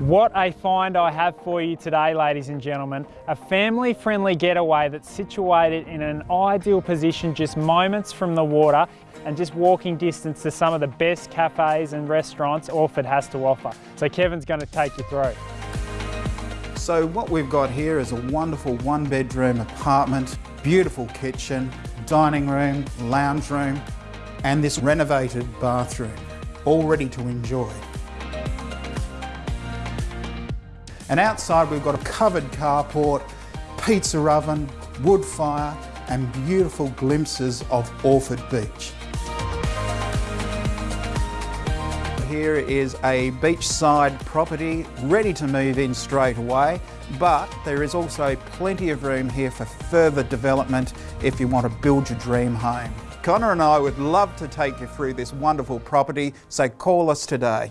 What a find I have for you today, ladies and gentlemen. A family-friendly getaway that's situated in an ideal position just moments from the water and just walking distance to some of the best cafes and restaurants Orford has to offer. So Kevin's going to take you through. So what we've got here is a wonderful one bedroom apartment, beautiful kitchen, dining room, lounge room, and this renovated bathroom, all ready to enjoy. And outside we've got a covered carport, pizza oven, wood fire, and beautiful glimpses of Orford Beach. Here is a beachside property ready to move in straight away, but there is also plenty of room here for further development if you want to build your dream home. Connor and I would love to take you through this wonderful property, so call us today.